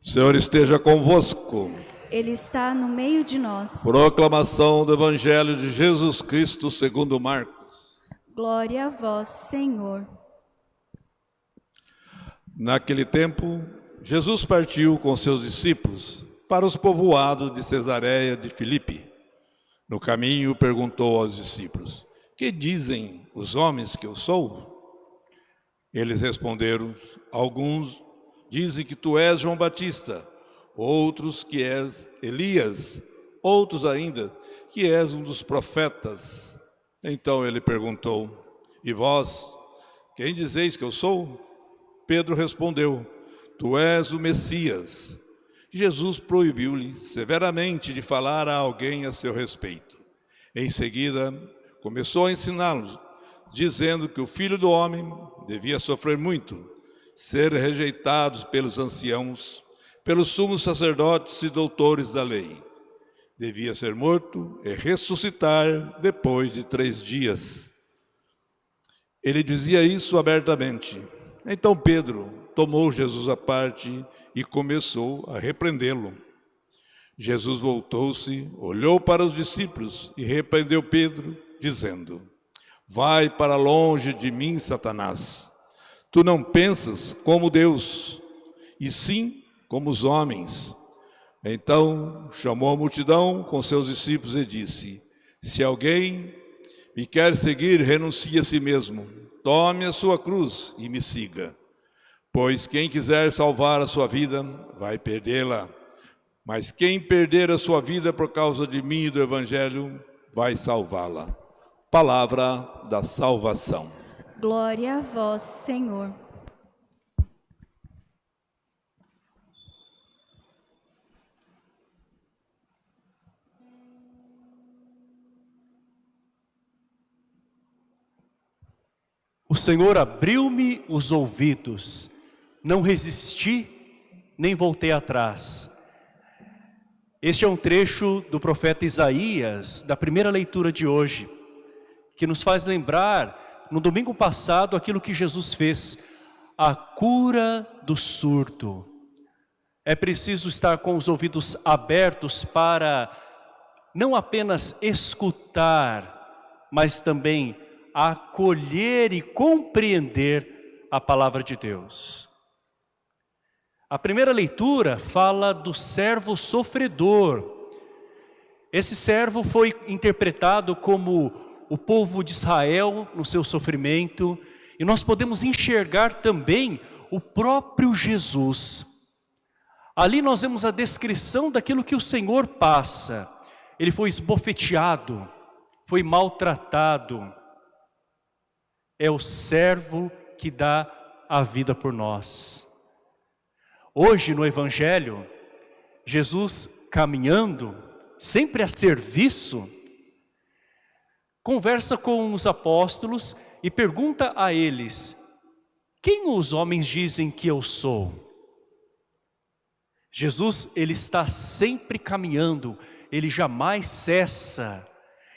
Senhor esteja convosco. Ele está no meio de nós. Proclamação do Evangelho de Jesus Cristo segundo Marcos. Glória a vós, Senhor. Naquele tempo, Jesus partiu com seus discípulos para os povoados de Cesareia de Filipe. No caminho, perguntou aos discípulos: Que dizem os homens que eu sou? Eles responderam: Alguns dizem que tu és João Batista, outros que és Elias, outros ainda que és um dos profetas. Então ele perguntou: E vós, quem dizeis que eu sou? Pedro respondeu: Tu és o Messias. Jesus proibiu-lhe severamente de falar a alguém a seu respeito. Em seguida, começou a ensiná-los, dizendo que o filho do homem devia sofrer muito, ser rejeitado pelos anciãos, pelos sumos sacerdotes e doutores da lei. Devia ser morto e ressuscitar depois de três dias. Ele dizia isso abertamente. Então Pedro tomou Jesus à parte e começou a repreendê-lo. Jesus voltou-se, olhou para os discípulos e repreendeu Pedro, dizendo: Vai para longe de mim, Satanás. Tu não pensas como Deus, e sim como os homens. Então chamou a multidão com seus discípulos e disse: Se alguém me quer seguir, renuncie a si mesmo, tome a sua cruz e me siga. Pois quem quiser salvar a sua vida, vai perdê-la. Mas quem perder a sua vida por causa de mim e do Evangelho, vai salvá-la. Palavra da salvação. Glória a vós, Senhor. O Senhor abriu-me os ouvidos, não resisti, nem voltei atrás. Este é um trecho do profeta Isaías, da primeira leitura de hoje, que nos faz lembrar, no domingo passado, aquilo que Jesus fez, a cura do surdo. É preciso estar com os ouvidos abertos para não apenas escutar, mas também acolher e compreender a palavra de Deus. A primeira leitura fala do servo sofredor. Esse servo foi interpretado como o povo de Israel no seu sofrimento, e nós podemos enxergar também o próprio Jesus. Ali nós vemos a descrição daquilo que o Senhor passa. Ele foi esbofeteado, foi maltratado, é o servo que dá a vida por nós. Hoje no Evangelho, Jesus caminhando, sempre a serviço, conversa com os apóstolos e pergunta a eles, quem os homens dizem que eu sou? Jesus, ele está sempre caminhando, ele jamais cessa.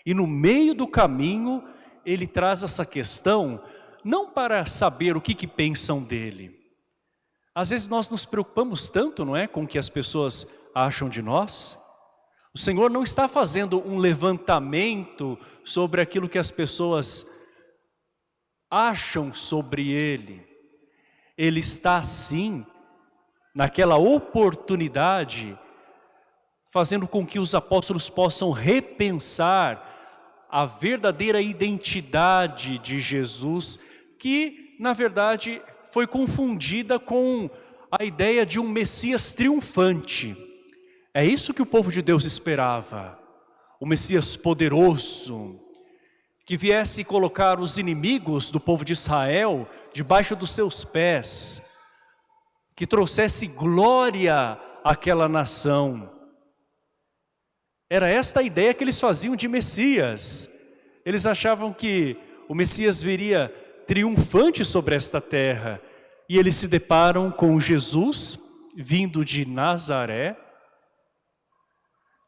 E no meio do caminho, ele traz essa questão não para saber o que, que pensam dele. Às vezes nós nos preocupamos tanto, não é, com o que as pessoas acham de nós. O Senhor não está fazendo um levantamento sobre aquilo que as pessoas acham sobre Ele. Ele está sim, naquela oportunidade, fazendo com que os apóstolos possam repensar a verdadeira identidade de Jesus, que na verdade foi confundida com a ideia de um Messias triunfante. É isso que o povo de Deus esperava, o Messias poderoso, que viesse colocar os inimigos do povo de Israel debaixo dos seus pés, que trouxesse glória àquela nação. Era esta a ideia que eles faziam de Messias. Eles achavam que o Messias viria triunfante sobre esta terra. E eles se deparam com Jesus, vindo de Nazaré,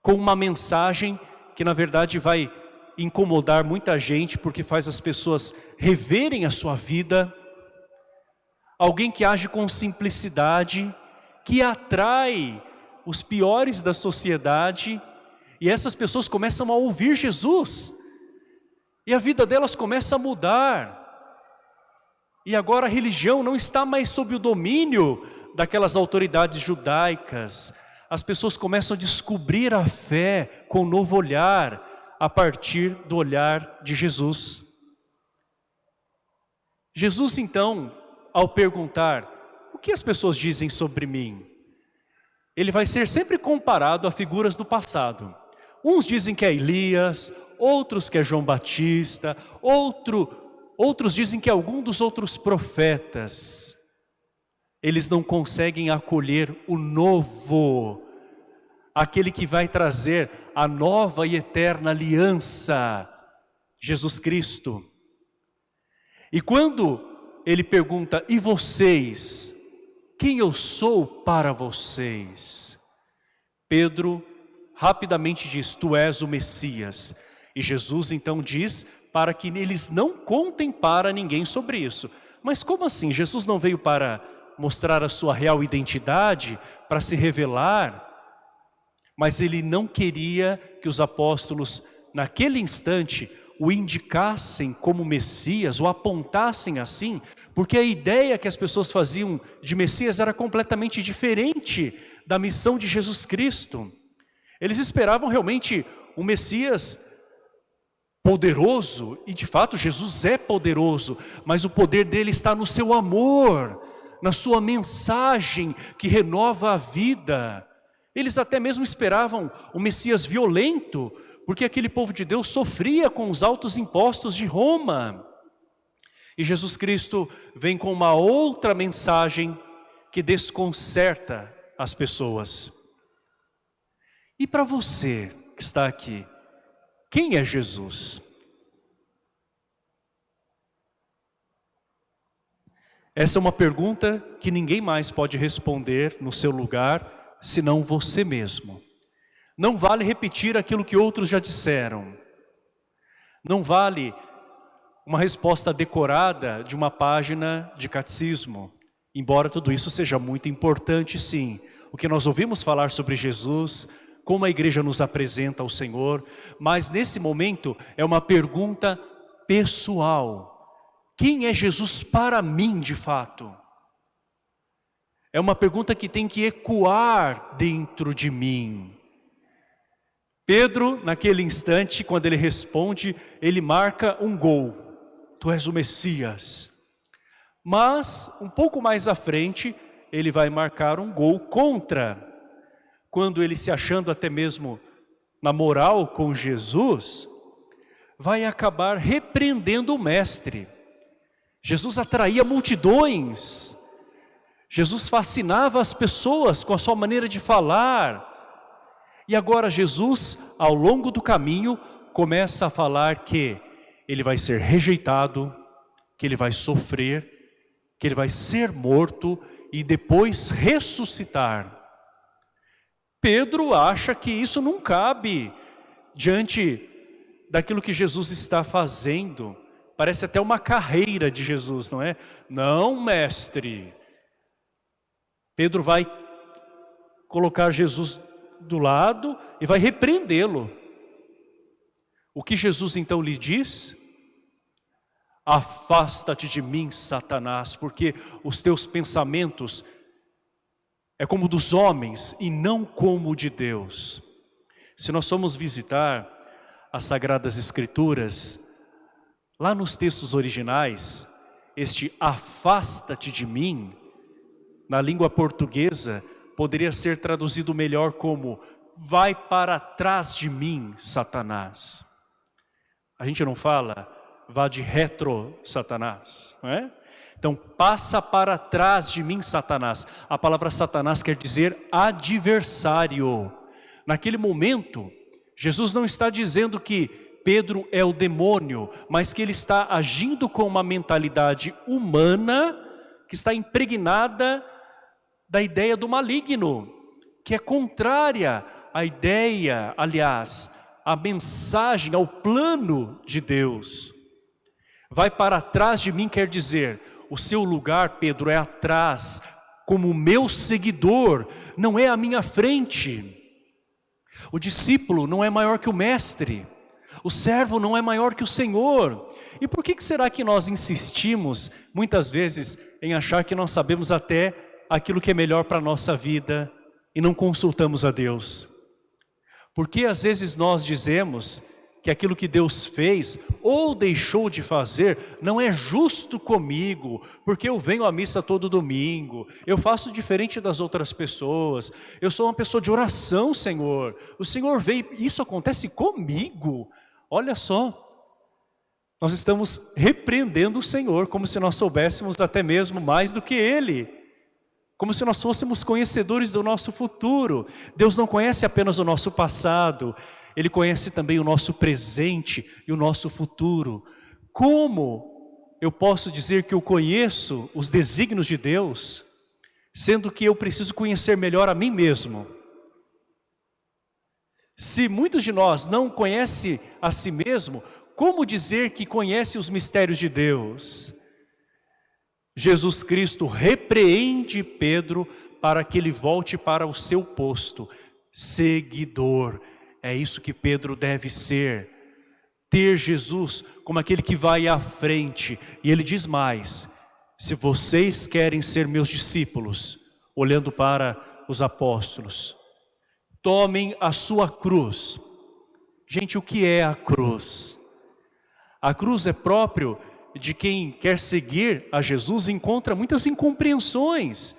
com uma mensagem que na verdade vai incomodar muita gente, porque faz as pessoas reverem a sua vida. Alguém que age com simplicidade, que atrai os piores da sociedade e essas pessoas começam a ouvir Jesus e a vida delas começa a mudar. E agora a religião não está mais sob o domínio daquelas autoridades judaicas. As pessoas começam a descobrir a fé com um novo olhar a partir do olhar de Jesus. Jesus então, ao perguntar, o que as pessoas dizem sobre mim? Ele vai ser sempre comparado a figuras do passado. Uns dizem que é Elias, outros que é João Batista, outro, outros dizem que é algum dos outros profetas. Eles não conseguem acolher o novo, aquele que vai trazer a nova e eterna aliança, Jesus Cristo. E quando ele pergunta, e vocês? Quem eu sou para vocês? Pedro rapidamente diz, tu és o Messias. E Jesus então diz para que eles não contem para ninguém sobre isso. Mas como assim? Jesus não veio para mostrar a sua real identidade, para se revelar? Mas ele não queria que os apóstolos, naquele instante, o indicassem como Messias, o apontassem assim, porque a ideia que as pessoas faziam de Messias era completamente diferente da missão de Jesus Cristo. Eles esperavam realmente um Messias poderoso, e de fato Jesus é poderoso, mas o poder dele está no seu amor, na sua mensagem que renova a vida. Eles até mesmo esperavam um Messias violento, porque aquele povo de Deus sofria com os altos impostos de Roma. E Jesus Cristo vem com uma outra mensagem que desconcerta as pessoas. E para você que está aqui, quem é Jesus? Essa é uma pergunta que ninguém mais pode responder no seu lugar, senão você mesmo. Não vale repetir aquilo que outros já disseram. Não vale uma resposta decorada de uma página de catecismo. Embora tudo isso seja muito importante, sim. O que nós ouvimos falar sobre Jesus, como a igreja nos apresenta ao Senhor, mas nesse momento é uma pergunta pessoal. Quem é Jesus para mim de fato? É uma pergunta que tem que ecoar dentro de mim. Pedro, naquele instante, quando ele responde, ele marca um gol. Tu és o Messias. Mas, um pouco mais à frente, ele vai marcar um gol contra. Quando ele se achando até mesmo na moral com Jesus, vai acabar repreendendo o mestre. Jesus atraía multidões. Jesus fascinava as pessoas com a sua maneira de falar, e agora Jesus, ao longo do caminho, começa a falar que ele vai ser rejeitado, que ele vai sofrer, que ele vai ser morto e depois ressuscitar. Pedro acha que isso não cabe diante daquilo que Jesus está fazendo. Parece até uma carreira de Jesus, não é? Não, mestre. Pedro vai colocar Jesus do lado e vai repreendê-lo. O que Jesus então lhe diz? Afasta-te de mim, Satanás, porque os teus pensamentos é como dos homens e não como de Deus. Se nós formos visitar as Sagradas Escrituras, lá nos textos originais, este afasta-te de mim, na língua portuguesa, poderia ser traduzido melhor como vai para trás de mim, Satanás. A gente não fala vá de retro, Satanás, não é? Então, passa para trás de mim, Satanás. A palavra Satanás quer dizer adversário. Naquele momento, Jesus não está dizendo que Pedro é o demônio, mas que ele está agindo com uma mentalidade humana que está impregnada da ideia do maligno, que é contrária à ideia, aliás, à mensagem, ao plano de Deus. Vai para trás de mim quer dizer, o seu lugar, Pedro, é atrás, como meu seguidor, não é à minha frente. O discípulo não é maior que o mestre, o servo não é maior que o Senhor. E por que será que nós insistimos, muitas vezes, em achar que nós sabemos até aquilo que é melhor para a nossa vida e não consultamos a Deus? Porque às vezes nós dizemos que aquilo que Deus fez ou deixou de fazer não é justo comigo, porque eu venho à missa todo domingo, eu faço diferente das outras pessoas, eu sou uma pessoa de oração, Senhor. O Senhor veio, isso acontece comigo. Olha só, nós estamos repreendendo o Senhor, como se nós soubéssemos até mesmo mais do que Ele. Como se nós fôssemos conhecedores do nosso futuro. Deus não conhece apenas o nosso passado, ele conhece também o nosso presente e o nosso futuro. Como eu posso dizer que eu conheço os desígnios de Deus, sendo que eu preciso conhecer melhor a mim mesmo? Se muitos de nós não conhecem a si mesmo, como dizer que conhece os mistérios de Deus? Jesus Cristo repreende Pedro para que ele volte para o seu posto, seguidor. É isso que Pedro deve ser. Ter Jesus como aquele que vai à frente. E ele diz mais, se vocês querem ser meus discípulos, olhando para os apóstolos, tomem a sua cruz. Gente, o que é a cruz? A cruz é próprio de quem quer seguir a Jesus encontra muitas incompreensões,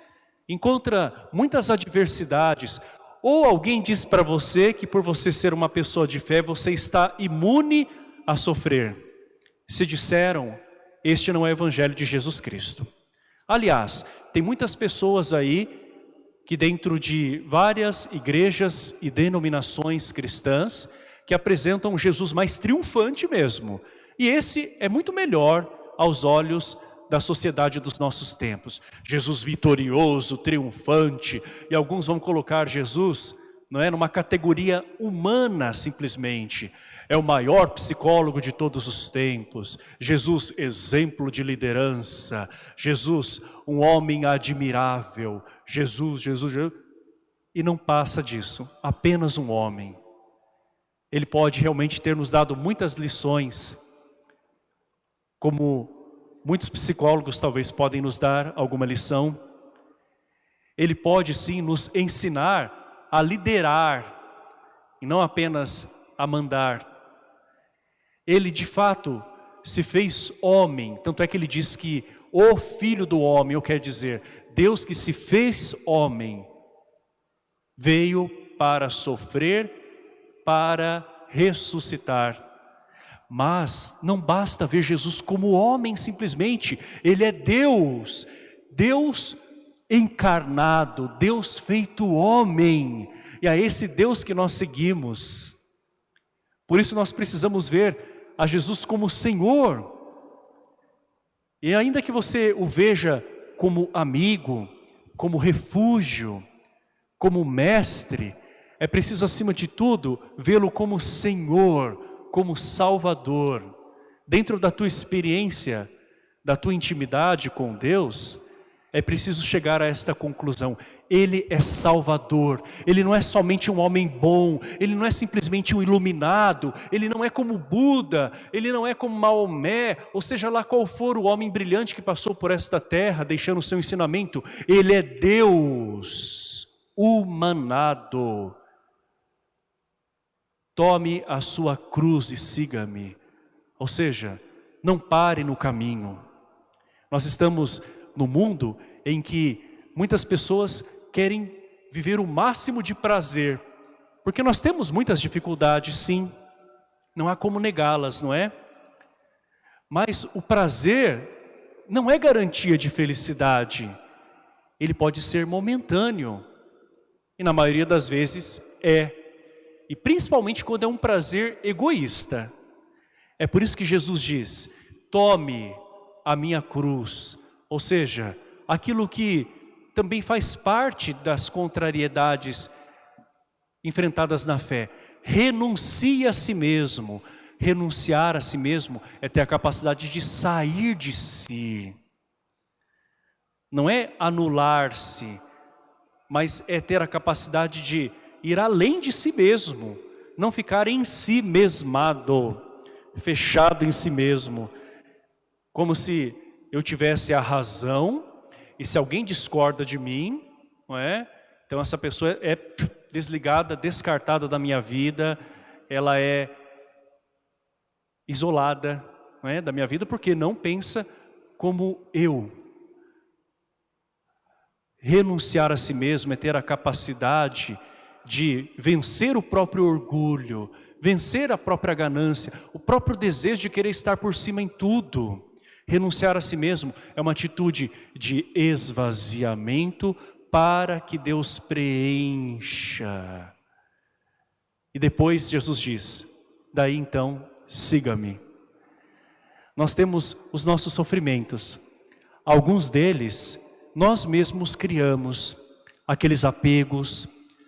encontra muitas adversidades. Ou alguém diz para você que por você ser uma pessoa de fé, você está imune a sofrer. Se disseram, este não é o evangelho de Jesus Cristo. Aliás, tem muitas pessoas aí que dentro de várias igrejas e denominações cristãs que apresentam Jesus mais triunfante mesmo. E esse é muito melhor aos olhos da sociedade dos nossos tempos. Jesus vitorioso, triunfante, e alguns vão colocar Jesus não é, numa categoria humana simplesmente. É o maior psicólogo de todos os tempos. Jesus, exemplo de liderança. Jesus, um homem admirável. Jesus, Jesus, Jesus. E não passa disso, apenas um homem. Ele pode realmente ter nos dado muitas lições, como Muitos psicólogos talvez podem nos dar alguma lição. Ele pode sim nos ensinar a liderar e não apenas a mandar. Ele de fato se fez homem, tanto é que ele diz que o filho do homem, eu quero dizer, Deus que se fez homem, veio para sofrer, para ressuscitar. Mas não basta ver Jesus como homem simplesmente, Ele é Deus, Deus encarnado, Deus feito homem, e é esse Deus que nós seguimos. Por isso nós precisamos ver a Jesus como Senhor, e ainda que você o veja como amigo, como refúgio, como mestre, é preciso acima de tudo vê-lo como Senhor, como Salvador, dentro da tua experiência, da tua intimidade com Deus, é preciso chegar a esta conclusão. Ele é Salvador, Ele não é somente um homem bom, Ele não é simplesmente um iluminado, Ele não é como Buda, Ele não é como Maomé, ou seja lá qual for o homem brilhante que passou por esta terra, deixando o seu ensinamento, Ele é Deus humanado, Tome a sua cruz e siga-me. Ou seja, não pare no caminho. Nós estamos no mundo em que muitas pessoas querem viver o máximo de prazer. Porque nós temos muitas dificuldades, sim. Não há como negá-las, não é? Mas o prazer não é garantia de felicidade. Ele pode ser momentâneo. E na maioria das vezes é. E principalmente quando é um prazer egoísta. É por isso que Jesus diz, tome a minha cruz. Ou seja, aquilo que também faz parte das contrariedades enfrentadas na fé. Renuncie a si mesmo. Renunciar a si mesmo é ter a capacidade de sair de si. não é anular-se, mas é ter a capacidade de ir além de si mesmo, não ficar em si mesmado, fechado em si mesmo, como se eu tivesse a razão e se alguém discorda de mim, não é? Então essa pessoa é desligada, descartada da minha vida, ela é isolada não é, da minha vida porque não pensa como eu. Renunciar a si mesmo é ter a capacidade de vencer o próprio orgulho, vencer a própria ganância, o próprio desejo de querer estar por cima em tudo. Renunciar a si mesmo é uma atitude de esvaziamento para que Deus preencha. E depois Jesus diz, daí então, siga-me. Nós temos os nossos sofrimentos. Alguns deles, nós mesmos criamos. Aqueles apegos,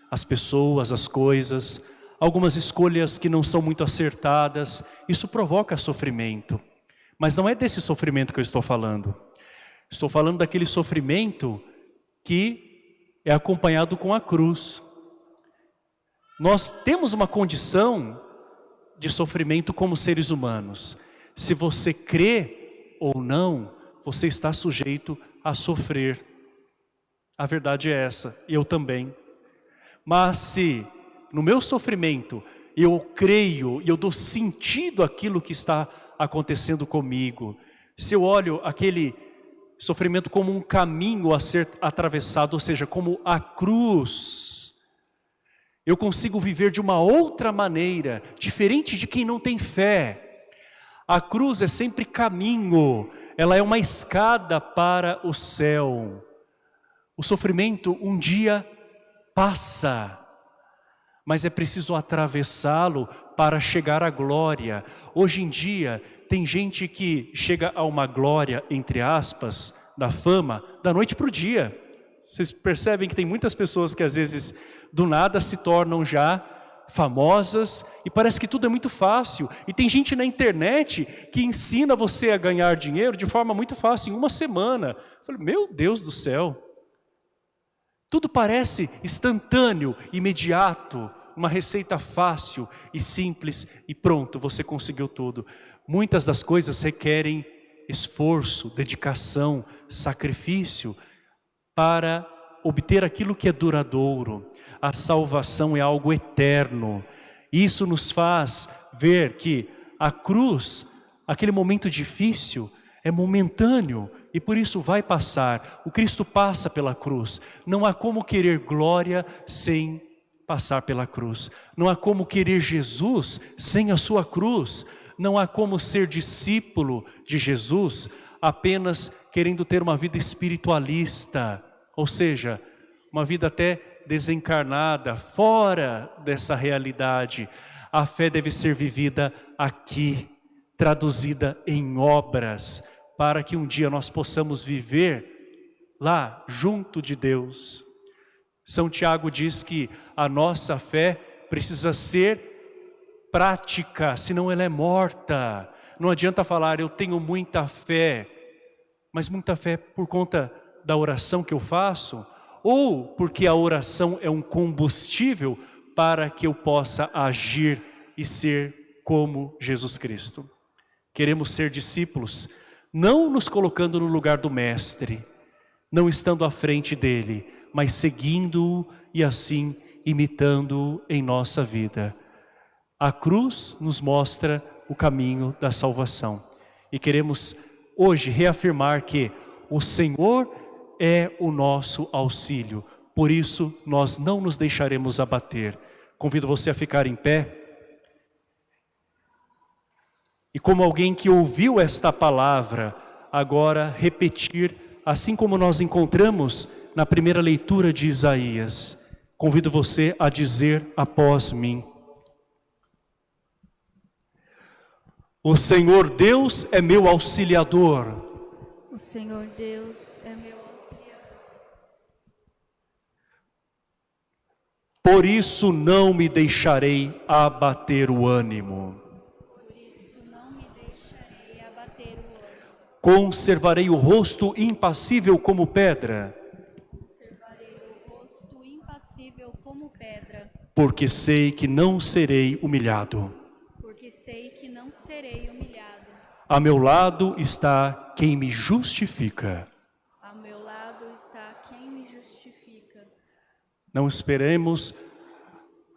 as pessoas, as coisas, algumas escolhas que não são muito acertadas. Isso provoca sofrimento. Mas não é desse sofrimento que eu estou falando. Estou falando daquele sofrimento que é acompanhado com a cruz. Nós temos uma condição de sofrimento como seres humanos. Se você crê ou não, você está sujeito a sofrer. A verdade é essa, eu também. Mas se no meu sofrimento eu creio e eu dou sentido àquilo que está acontecendo comigo, se eu olho aquele sofrimento como um caminho a ser atravessado, ou seja, como a cruz. Eu consigo viver de uma outra maneira, diferente de quem não tem fé. A cruz é sempre caminho, ela é uma escada para o céu. O sofrimento um dia passa, mas é preciso atravessá-lo para chegar à glória. Hoje em dia, tem gente que chega a uma glória, entre aspas, da fama, da noite para o dia. Vocês percebem que tem muitas pessoas que às vezes do nada se tornam já famosas e parece que tudo é muito fácil. E tem gente na internet que ensina você a ganhar dinheiro de forma muito fácil, em uma semana. Eu falei, meu Deus do céu. Tudo parece instantâneo, imediato, uma receita fácil e simples e pronto, você conseguiu tudo. Muitas das coisas requerem esforço, dedicação, sacrifício para obter aquilo que é duradouro. A salvação é algo eterno. Isso nos faz ver que a cruz, aquele momento difícil, é momentâneo e por isso vai passar. O Cristo passa pela cruz. Não há como querer glória sem passar pela cruz. Não há como querer Jesus sem a sua cruz. Não há como ser discípulo de Jesus apenas querendo ter uma vida espiritualista, ou seja, uma vida até desencarnada, fora dessa realidade. A fé deve ser vivida aqui, traduzida em obras, para que um dia nós possamos viver lá, junto de Deus. São Tiago diz que a nossa fé precisa ser prática, senão ela é morta. Não adianta falar, eu tenho muita fé, mas muita fé por conta da oração que eu faço, ou porque a oração é um combustível para que eu possa agir e ser como Jesus Cristo. Queremos ser discípulos, não nos colocando no lugar do Mestre, não estando à frente dele, mas seguindo-o e assim imitando-o em nossa vida. A cruz nos mostra o caminho da salvação. E queremos hoje reafirmar que o Senhor é o nosso auxílio. Por isso, nós não nos deixaremos abater. Convido você a ficar em pé. E como alguém que ouviu esta palavra, agora repetir, assim como nós encontramos na primeira leitura de Isaías. Convido você a dizer após mim. O Senhor Deus é meu auxiliador. O Senhor Deus é meu auxiliador. Por isso não me deixarei abater o ânimo. Conservarei o rosto impassível como pedra, Conservarei o rosto impassível como pedra, porque sei que não serei humilhado. porque sei que não serei humilhado. A meu lado está quem me justifica. Ao meu lado está quem me justifica. Não esperemos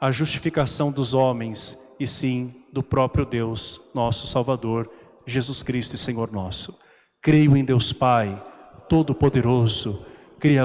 a justificação dos homens, e sim do próprio Deus, nosso Salvador, Jesus Cristo e Senhor nosso. Creio em Deus Pai, Todo-Poderoso,